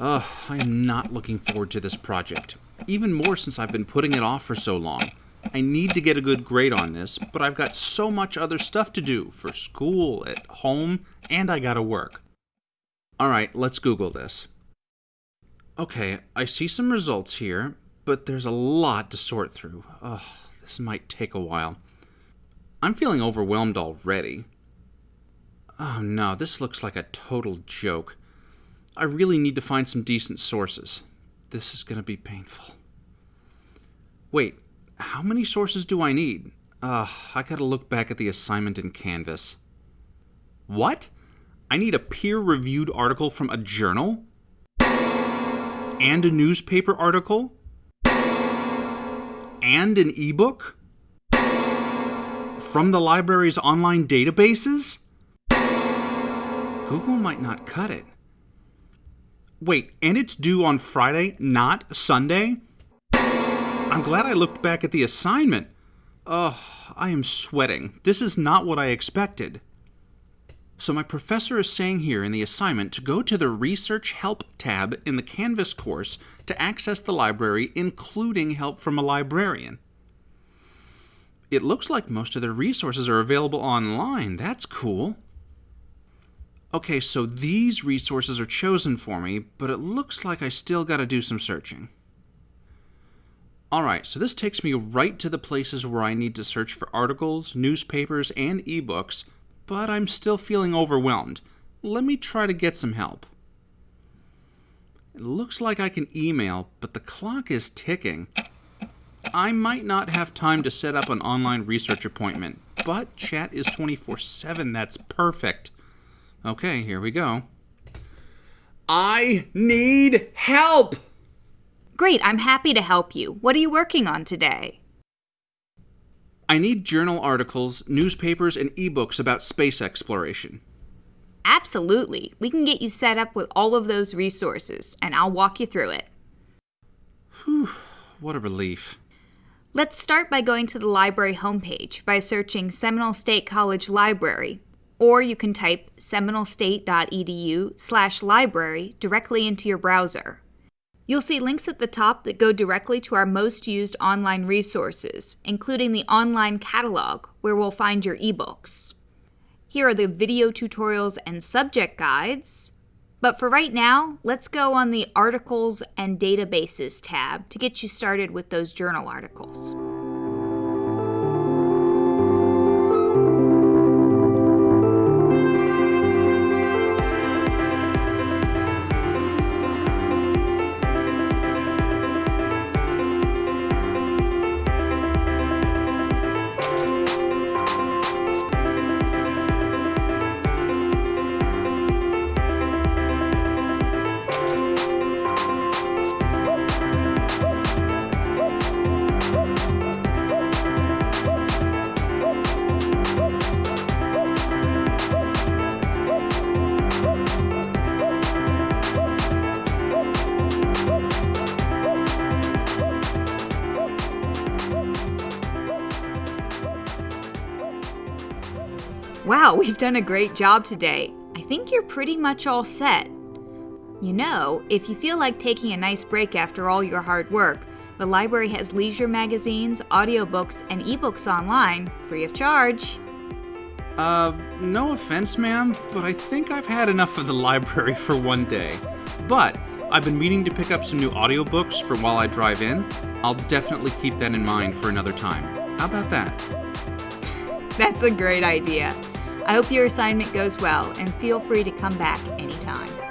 Ugh, I am not looking forward to this project. Even more since I've been putting it off for so long. I need to get a good grade on this, but I've got so much other stuff to do for school, at home, and I gotta work. Alright, let's Google this. Okay, I see some results here, but there's a lot to sort through. Ugh, this might take a while. I'm feeling overwhelmed already. Oh no, this looks like a total joke. I really need to find some decent sources. This is gonna be painful. Wait, how many sources do I need? Ugh, I gotta look back at the assignment in Canvas. What? I need a peer-reviewed article from a journal? And a newspaper article? And an ebook? From the library's online databases? Google might not cut it. Wait, and it's due on Friday, not Sunday? I'm glad I looked back at the assignment. Ugh, I am sweating. This is not what I expected. So my professor is saying here in the assignment to go to the Research Help tab in the Canvas course to access the library, including help from a librarian. It looks like most of the resources are available online. That's cool. Okay, so these resources are chosen for me, but it looks like I still gotta do some searching. Alright, so this takes me right to the places where I need to search for articles, newspapers, and ebooks but I'm still feeling overwhelmed. Let me try to get some help. It looks like I can email, but the clock is ticking. I might not have time to set up an online research appointment, but chat is 24 7. That's perfect. Okay, here we go. I need help! Great, I'm happy to help you. What are you working on today? I need journal articles, newspapers, and ebooks about space exploration. Absolutely. We can get you set up with all of those resources, and I'll walk you through it. Whew, what a relief. Let's start by going to the library homepage by searching Seminole State College Library, or you can type seminolestate.edu slash library directly into your browser. You'll see links at the top that go directly to our most used online resources, including the online catalog, where we'll find your ebooks. Here are the video tutorials and subject guides. But for right now, let's go on the Articles and Databases tab to get you started with those journal articles. Wow, we've done a great job today. I think you're pretty much all set. You know, if you feel like taking a nice break after all your hard work, the library has leisure magazines, audiobooks, and ebooks online, free of charge. Uh, no offense, ma'am, but I think I've had enough of the library for one day. But I've been meaning to pick up some new audiobooks for while I drive in. I'll definitely keep that in mind for another time. How about that? That's a great idea. I hope your assignment goes well and feel free to come back anytime.